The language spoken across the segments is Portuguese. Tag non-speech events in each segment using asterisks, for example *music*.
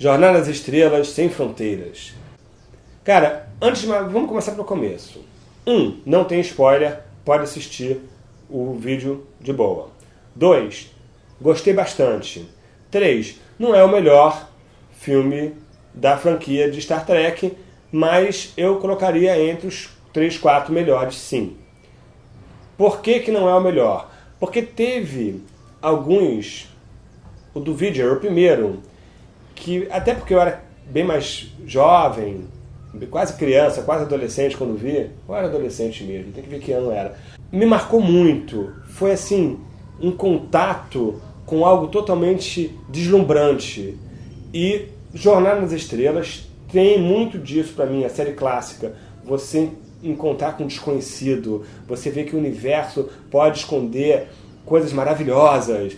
Jornada nas Estrelas Sem Fronteiras. Cara, antes de mais, vamos começar pelo começo. Um, não tem spoiler, pode assistir o vídeo de boa. Dois, gostei bastante. Três, não é o melhor filme da franquia de Star Trek, mas eu colocaria entre os três, quatro melhores, sim. Por que, que não é o melhor? Porque teve alguns, o do vídeo era o primeiro, que até porque eu era bem mais jovem, quase criança, quase adolescente quando vi, ou era adolescente mesmo, tem que ver que ano era, me marcou muito. Foi assim, um contato com algo totalmente deslumbrante. E Jornada nas Estrelas tem muito disso para mim, a série clássica. Você encontrar com um desconhecido, você vê que o universo pode esconder coisas maravilhosas.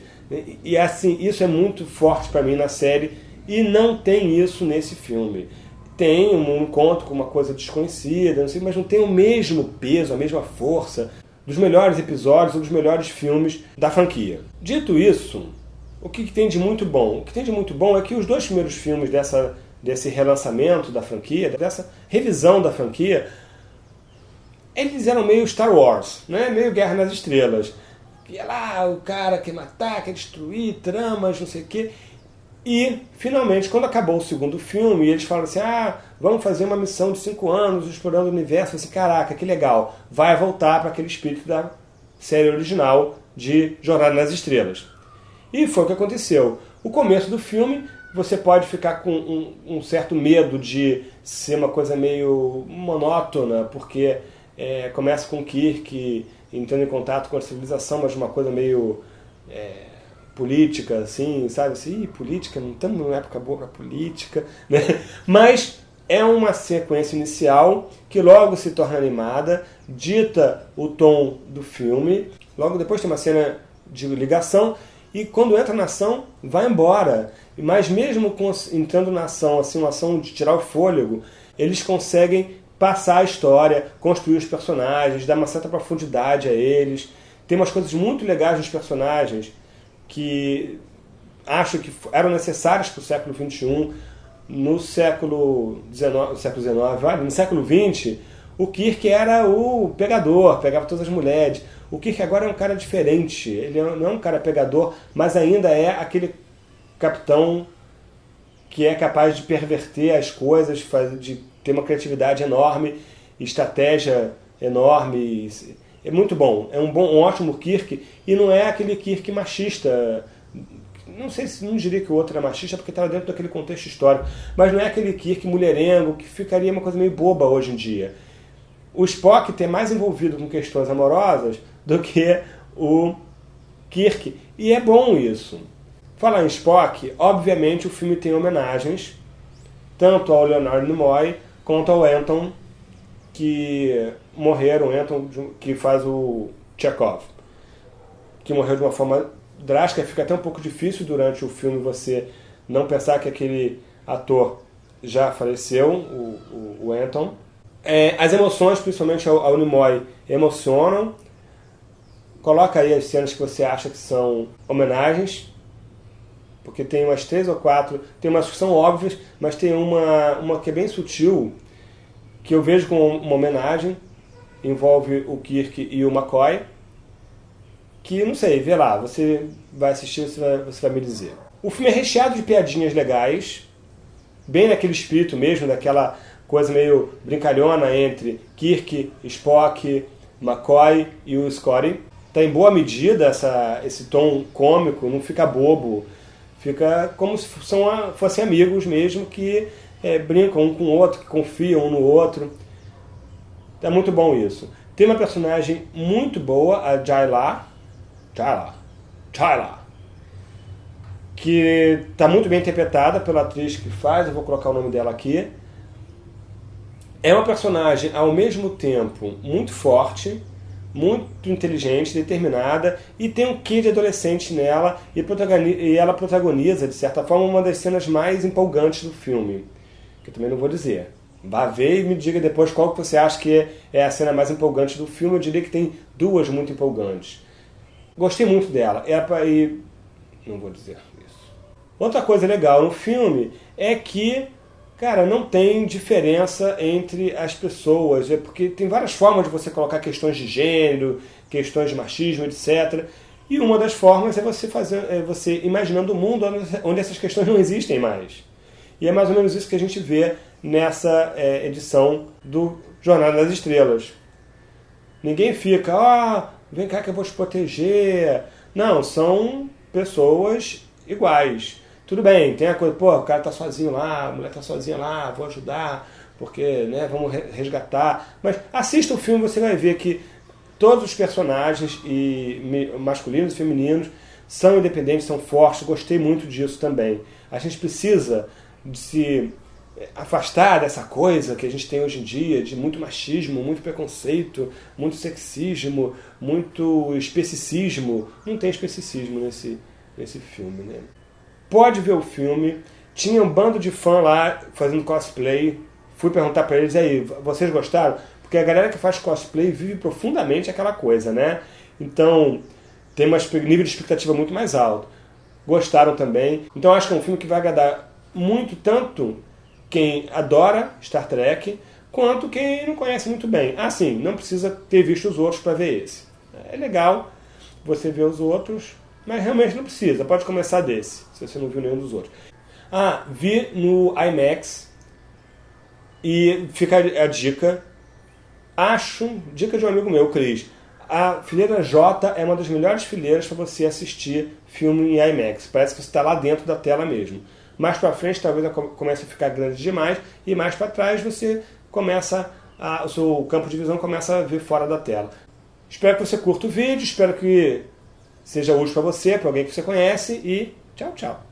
E assim, isso é muito forte para mim na série e não tem isso nesse filme. Tem um encontro com uma coisa desconhecida, não sei, mas não tem o mesmo peso, a mesma força dos melhores episódios ou dos melhores filmes da franquia. Dito isso, o que, tem de muito bom? O que tem de muito bom é que os dois primeiros filmes dessa, desse relançamento da franquia, dessa revisão da franquia, eles eram meio Star Wars, né? meio Guerra nas Estrelas. Ia lá, o cara quer matar, quer destruir, tramas, não sei o quê. E, finalmente, quando acabou o segundo filme, eles falaram assim, ah, vamos fazer uma missão de cinco anos explorando o universo. Assim, caraca, que legal. Vai voltar para aquele espírito da série original de Jornada nas Estrelas. E foi o que aconteceu. O começo do filme, você pode ficar com um, um certo medo de ser uma coisa meio monótona, porque é, começa com Kirk entrando em contato com a civilização, mas uma coisa meio... É, política, assim, sabe? Assim, política, não estamos numa época boa para política, *laughs* né? Mas é uma sequência inicial que logo se torna animada, dita o tom do filme, logo depois tem uma cena de ligação, e quando entra na ação, vai embora. Mas mesmo entrando na ação, assim, uma ação de tirar o fôlego, eles conseguem passar a história, construir os personagens, dar uma certa profundidade a eles. Tem umas coisas muito legais nos personagens, que acho que eram necessárias para o século XXI. No século XIX, século XIX no século XX, o Kirk era o pegador, pegava todas as mulheres. O Kirk agora é um cara diferente. Ele não é um cara pegador, mas ainda é aquele capitão que é capaz de perverter as coisas, de ter uma criatividade enorme, estratégia enorme. É muito bom. É um, bom, um ótimo Kirk. E não é aquele Kirk machista. Não sei se não diria que o outro era machista, porque estava dentro daquele contexto histórico. Mas não é aquele Kirk mulherengo, que ficaria uma coisa meio boba hoje em dia. O Spock tem mais envolvido com questões amorosas do que o Kirk. E é bom isso. Falar em Spock, obviamente o filme tem homenagens, tanto ao Leonard Nimoy quanto ao Anton que morreram, Anton, que faz o Chekhov, que morreu de uma forma drástica, fica até um pouco difícil durante o filme você não pensar que aquele ator já faleceu, o, o, o Anton. É, as emoções, principalmente ao, ao Nimoy, emocionam. Coloca aí as cenas que você acha que são homenagens, porque tem umas três ou quatro, tem umas que são óbvias, mas tem uma, uma que é bem sutil, que eu vejo como uma homenagem, envolve o Kirk e o McCoy, que, não sei, vê lá, você vai assistir, você vai, você vai me dizer. O filme é recheado de piadinhas legais, bem naquele espírito mesmo, daquela coisa meio brincalhona entre Kirk, Spock, McCoy e o Scotty. Está em boa medida essa, esse tom cômico, não fica bobo, fica como se são, fossem amigos mesmo que é, brincam um com o outro, que confiam um no outro. É muito bom isso. Tem uma personagem muito boa, a Jayla, Jayla, Jayla, que está muito bem interpretada pela atriz que faz, eu vou colocar o nome dela aqui. É uma personagem, ao mesmo tempo, muito forte, muito inteligente, determinada, e tem um quê de adolescente nela, e, e ela protagoniza, de certa forma, uma das cenas mais empolgantes do filme que eu também não vou dizer. Vá ver e me diga depois qual que você acha que é a cena mais empolgante do filme. Eu diria que tem duas muito empolgantes. Gostei muito dela. É pra ir... Não vou dizer isso. Outra coisa legal no filme é que, cara, não tem diferença entre as pessoas, é porque tem várias formas de você colocar questões de gênero, questões de machismo, etc. E uma das formas é você fazer, é você imaginando um mundo onde essas questões não existem mais. E é mais ou menos isso que a gente vê nessa é, edição do Jornada das Estrelas. Ninguém fica, ah, vem cá que eu vou te proteger. Não, são pessoas iguais. Tudo bem, tem a coisa, pô, o cara tá sozinho lá, a mulher tá sozinha lá, vou ajudar, porque, né, vamos resgatar. Mas assista o filme, você vai ver que todos os personagens, e masculinos e femininos, são independentes, são fortes. Gostei muito disso também. A gente precisa de se afastar dessa coisa que a gente tem hoje em dia, de muito machismo, muito preconceito, muito sexismo, muito especicismo. Não tem especicismo nesse, nesse filme, né? Pode ver o filme. Tinha um bando de fã lá fazendo cosplay. Fui perguntar para eles aí, vocês gostaram? Porque a galera que faz cosplay vive profundamente aquela coisa, né? Então, tem um nível de expectativa muito mais alto. Gostaram também. Então, acho que é um filme que vai agradar muito tanto quem adora Star Trek quanto quem não conhece muito bem. Ah, sim, não precisa ter visto os outros para ver esse. É legal você ver os outros, mas realmente não precisa. Pode começar desse, se você não viu nenhum dos outros. Ah, vi no IMAX e fica a dica. Acho, dica de um amigo meu, Cris. A fileira J é uma das melhores fileiras para você assistir filme em IMAX. Parece que você está lá dentro da tela mesmo. Mais para frente talvez comece a ficar grande demais e mais para trás você começa a, o seu campo de visão começa a ver fora da tela. Espero que você curta o vídeo, espero que seja útil para você, para alguém que você conhece e tchau, tchau.